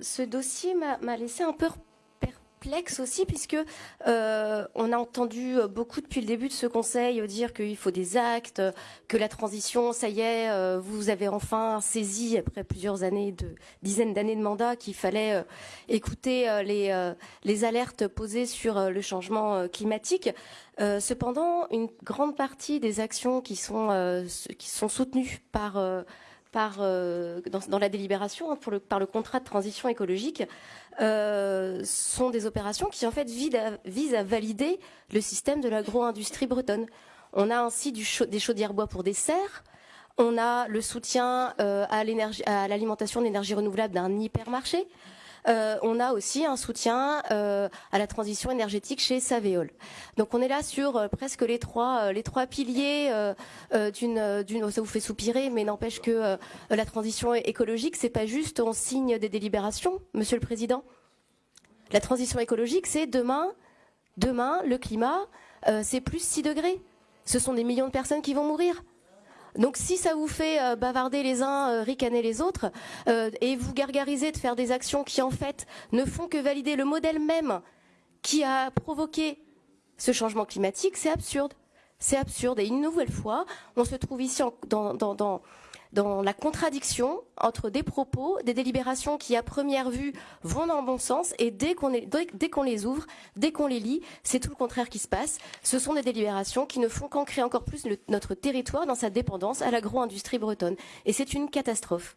ce dossier m'a laissé un peu aussi puisque euh, on a entendu beaucoup depuis le début de ce conseil dire qu'il faut des actes, que la transition, ça y est, euh, vous avez enfin saisi après plusieurs années de dizaines d'années de mandat qu'il fallait euh, écouter les, alertes posées sur le changement climatique. cependant, une grande partie des actions qui sont soutenues par par, dans, la délibération hein, le, par le contrat de transition écologique euh, sont des opérations qui en fait visent à, valider le système de l'agro-industrie bretonne. On a ainsi des chaudières bois pour des serres, on a le soutien euh, à l'alimentation d'énergie renouvelable d'un hypermarché, euh, on a aussi un soutien euh, à la transition énergétique chez Saveol. Donc on est là sur euh, presque les trois, les trois piliers d'une, d'une, ça vous fait soupirer, mais n'empêche que la transition écologique, c'est pas juste on signe des délibérations, Monsieur le Président. La transition écologique, c'est demain, demain, le climat, c'est plus 6 degrés. Ce sont des millions de personnes qui vont mourir. Donc si ça vous fait euh, bavarder les uns, euh, ricaner les autres, euh, et vous gargariser de faire des actions qui en fait ne font que valider le modèle même qui a provoqué ce changement climatique, c'est absurde. C'est absurde. Et une nouvelle fois, on se trouve ici dans, la contradiction entre des propos, des délibérations qui, à première vue, vont dans le bon sens, et dès qu'on dès qu'on les ouvre, dès qu'on les lit, c'est tout le contraire qui se passe. Ce sont des délibérations qui ne font qu'ancrer encore plus notre territoire dans sa dépendance à l'agro-industrie bretonne. Et c'est une catastrophe.